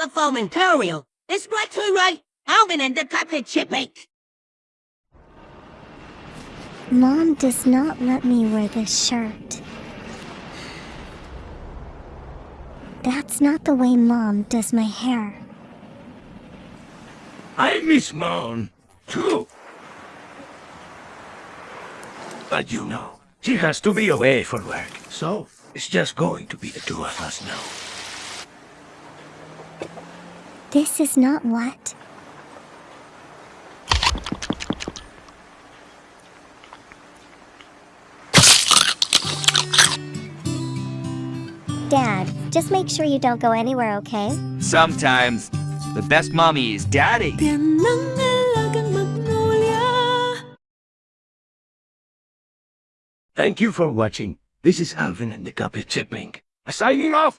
The fomentarial. It's right to right. Alvin and the carpet chipping. Mom does not let me wear this shirt. That's not the way Mom does my hair. I miss Mom, too. But you know, she has to be away for work, so it's just going to be the two of us now. This is not what? Dad, just make sure you don't go anywhere, okay? Sometimes, the best mommy is daddy. Thank you for watching. This is Alvin and the Carpet Chipmunk. Signing off!